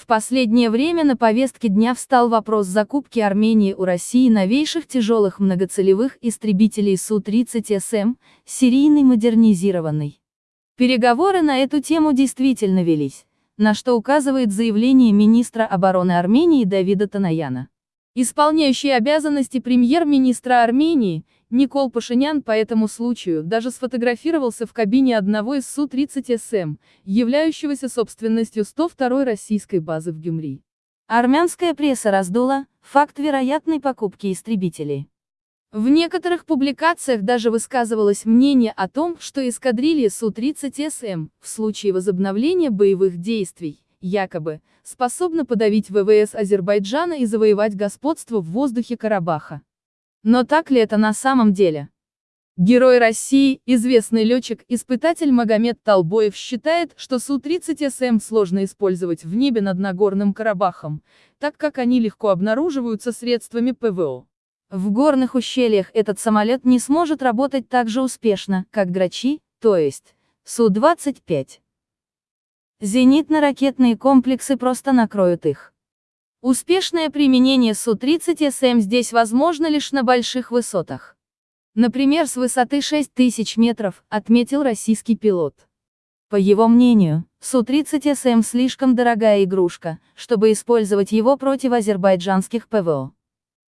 В последнее время на повестке дня встал вопрос закупки Армении у России новейших тяжелых многоцелевых истребителей Су-30СМ, серийный модернизированный. Переговоры на эту тему действительно велись, на что указывает заявление министра обороны Армении Давида Танаяна. Исполняющий обязанности премьер-министра Армении, Никол Пашинян по этому случаю даже сфотографировался в кабине одного из Су-30СМ, являющегося собственностью 102-й российской базы в Гюмри. Армянская пресса раздула факт вероятной покупки истребителей. В некоторых публикациях даже высказывалось мнение о том, что эскадрилья Су-30СМ, в случае возобновления боевых действий, якобы, способна подавить ВВС Азербайджана и завоевать господство в воздухе Карабаха. Но так ли это на самом деле? Герой России, известный летчик-испытатель Магомед Толбоев считает, что Су-30СМ сложно использовать в небе над Нагорным Карабахом, так как они легко обнаруживаются средствами ПВО. В горных ущельях этот самолет не сможет работать так же успешно, как Грачи, то есть Су-25. Зенитно-ракетные комплексы просто накроют их. Успешное применение Су-30СМ здесь возможно лишь на больших высотах. Например, с высоты 6000 метров, отметил российский пилот. По его мнению, Су-30СМ слишком дорогая игрушка, чтобы использовать его против азербайджанских ПВО.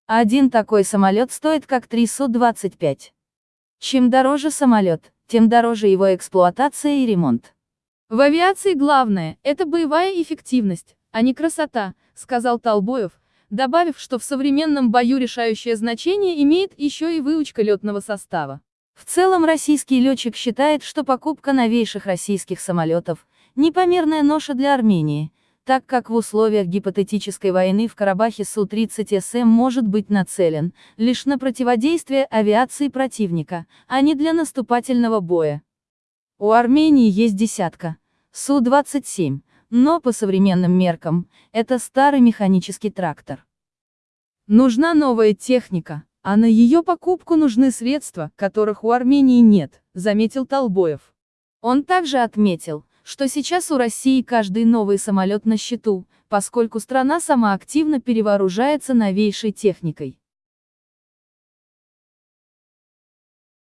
Один такой самолет стоит как три Су-25. Чем дороже самолет, тем дороже его эксплуатация и ремонт. В авиации главное – это боевая эффективность, а не красота, сказал Толбоев, добавив, что в современном бою решающее значение имеет еще и выучка летного состава. В целом российский летчик считает, что покупка новейших российских самолетов – непомерная ноша для Армении, так как в условиях гипотетической войны в Карабахе Су-30СМ может быть нацелен лишь на противодействие авиации противника, а не для наступательного боя. У Армении есть десятка, Су-27, но по современным меркам, это старый механический трактор. Нужна новая техника, а на ее покупку нужны средства, которых у Армении нет, заметил Толбоев. Он также отметил, что сейчас у России каждый новый самолет на счету, поскольку страна сама активно перевооружается новейшей техникой.